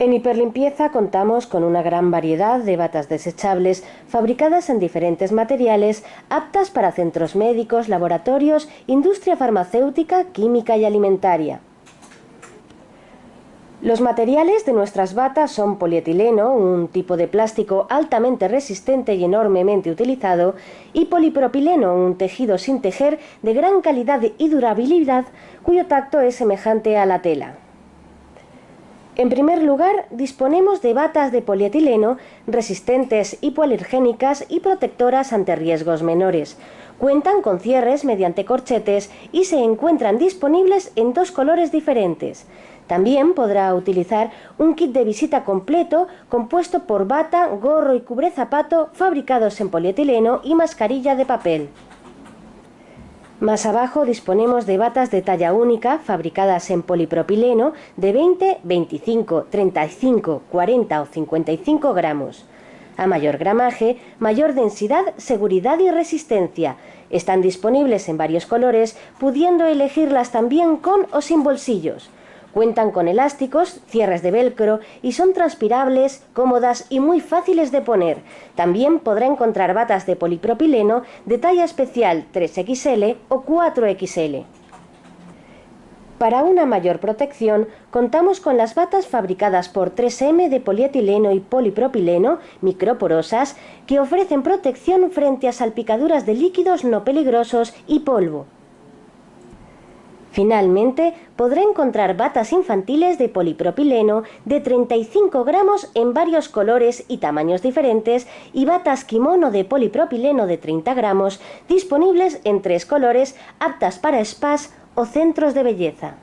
En Hiperlimpieza contamos con una gran variedad de batas desechables fabricadas en diferentes materiales aptas para centros médicos, laboratorios, industria farmacéutica, química y alimentaria. Los materiales de nuestras batas son polietileno, un tipo de plástico altamente resistente y enormemente utilizado, y polipropileno, un tejido sin tejer de gran calidad y durabilidad cuyo tacto es semejante a la tela. En primer lugar, disponemos de batas de polietileno resistentes, hipoalergénicas y protectoras ante riesgos menores. Cuentan con cierres mediante corchetes y se encuentran disponibles en dos colores diferentes. También podrá utilizar un kit de visita completo compuesto por bata, gorro y cubrezapato fabricados en polietileno y mascarilla de papel. Más abajo disponemos de batas de talla única fabricadas en polipropileno de 20, 25, 35, 40 o 55 gramos. A mayor gramaje, mayor densidad, seguridad y resistencia. Están disponibles en varios colores, pudiendo elegirlas también con o sin bolsillos. Cuentan con elásticos, cierres de velcro y son transpirables, cómodas y muy fáciles de poner. También podrá encontrar batas de polipropileno de talla especial 3XL o 4XL. Para una mayor protección, contamos con las batas fabricadas por 3M de polietileno y polipropileno, microporosas, que ofrecen protección frente a salpicaduras de líquidos no peligrosos y polvo. Finalmente, podrá encontrar batas infantiles de polipropileno de 35 gramos en varios colores y tamaños diferentes y batas kimono de polipropileno de 30 gramos disponibles en tres colores aptas para spas o centros de belleza.